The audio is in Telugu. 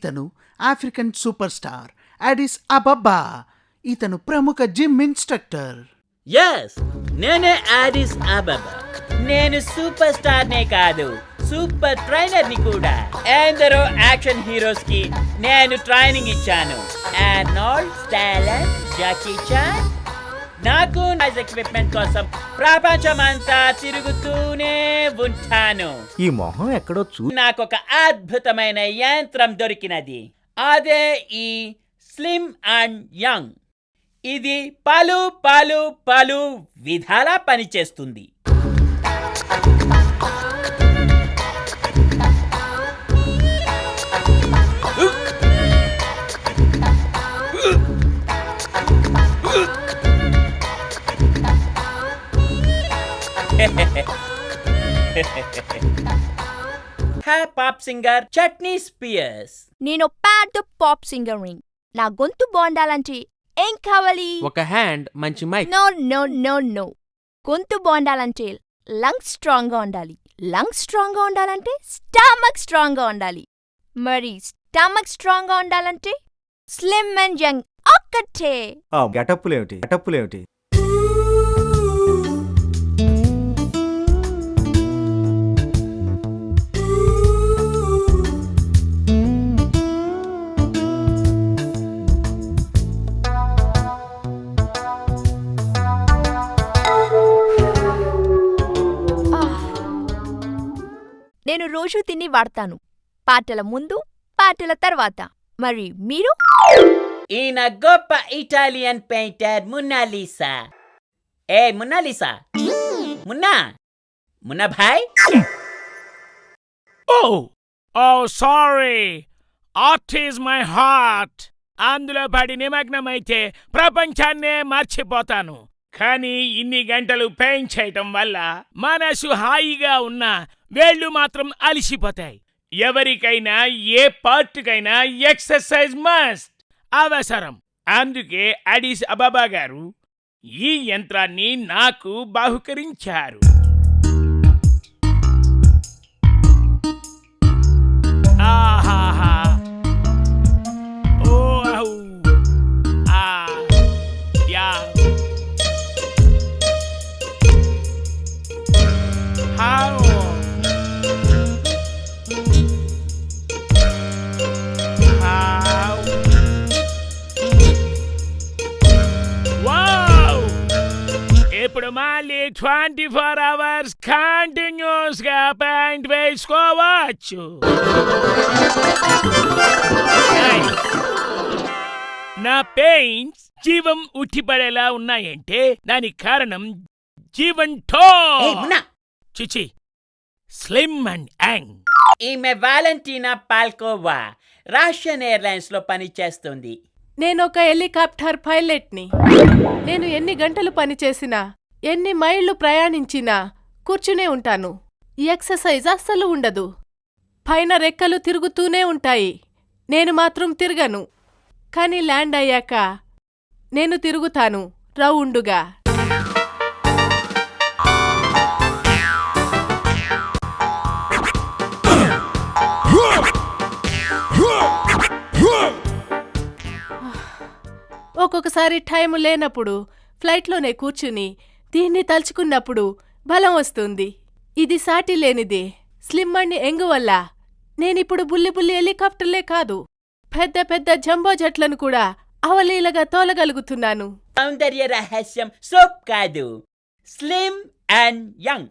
ఇతను African super star Addis Ababa ఇతను ప్రముఖ జిమ్ ఇన్స్ట్రక్టర్ ఎస్ నేనే ఆడిస్ అబబ్బా నేను సూపర్ స్టార్ నే కాదు సూపర్ ట్రైనర్ని కూడా. ఎందరో యాక్షన్ హీరోస్కి నేను ట్రైనింగ్ ఇచ్చాను. ఆర్నాల్డ్ స్టాలన్ జాకీ చాన్ నాకు ఎక్విప్మెంట్ కోసం ప్రపంచమంతా తిరుగుతూనే ఉంటాను. ఈ మొహం ఎక్కడో చూ నాకు ఒక అద్భుతమైన యంత్రం దొరికినది. అదే ఈ స్లిమ్ అండ్ యంగ్ ఇది పలు పలు పలు విధాలా పనిచేస్తుంది. Hey pop singer chutney Spears నేను పెద్ద పాప్ సింగర్ని నా. గొంతు బాగుండాలంటే ఏం కావాలి? ఒక హ్యాండ్ మంచి mike no no no no గొంతు బాగుండాలంటే లంగ్స్ స్ట్రాంగ్గా ఉండాలి. లంగ్స్ స్ట్రాంగ్గా ఉండాలంటే స్టమక్ స్ట్రాంగ్గా ఉండాలి. మరి స్టమక్ స్ట్రాంగ్గా ఉండాలంటే స్లిమ్ అండ్ యంగ్ ఒక్కటే. ఆ గెటప్పులేమిటి గెటప్పులేమిటి నేను రోజు తిని వాడతాను. పాటల ముందు పాటల తర్వాత. మరి మీరు? ఈయన గొప్ప Italian painter మున్నాలీసా. A Munnalisa? Munna? Munna Bhai? Oh, oh, sorry. Art is my heart. అందులో పడి నిమగ్నమైతే ప్రపంచాన్నే మర్చిపోతాను. కానీ ఇన్ని గంటలు పెయింట్ చేయటం వల్ల మనసు హాయిగా ఉన్నా వేళ్ళు మాత్రం అలిసిపోతాయి. ఎవరికైనా ఏ పార్ట్కైనా ఎక్సర్సైజ్ మస్ట్. అవసరం. అందుకే అడిస్ అబాబా గారు ఈ యంత్రాన్ని నాకు బాహుకరించారు. ఇప్పుడు మళ్ళీ ట్వంటీ ఫోర్ అవర్స్ కంటిన్యూస్గా పెయింట్ వేసుకోవచ్చు. నా పెయింట్స్ జీవం ఉట్టిపడేలా ఉన్నాయంటే దానికి కారణం జీవన్ మున్నా. చిచి స్లిమ్ అండ్ యాంగ్. ఈమె వాలంటీనా పాల్కోవా రష్యన్ ఎయిర్లైన్స్లో పనిచేస్తుంది. నేను ఒక హెలికాప్టర్ పైలట్ని. నేను ఎన్ని గంటలు పనిచేసినా ఎన్ని మైళ్ళు ప్రయాణించినా కూర్చునే ఉంటాను. ఎక్సర్సైజ్ అస్సలు ఉండదు. పైన రెక్కలు తిరుగుతూనే ఉంటాయి. నేను మాత్రం తిరగను. కానీ ల్యాండ్ అయ్యాక నేను తిరుగుతాను రౌండుగా. ఒక్కొక్కసారి టైం లేనప్పుడు ఫ్లైట్లోనే కూర్చుని దీన్ని తలుచుకున్నప్పుడు బలం వస్తుంది. ఇది సాటి లేనిది స్లిమ్ అండ్ ఎంగు వల్ల నేనిప్పుడు బుల్లి బుల్లి హెలికాప్టర్లే కాదు పెద్ద పెద్ద జంబో జట్లను కూడా అవలీలగా తోలగలుగుతున్నాను. సౌందర్య రహస్యం సోప్ కాదు. Slim and young.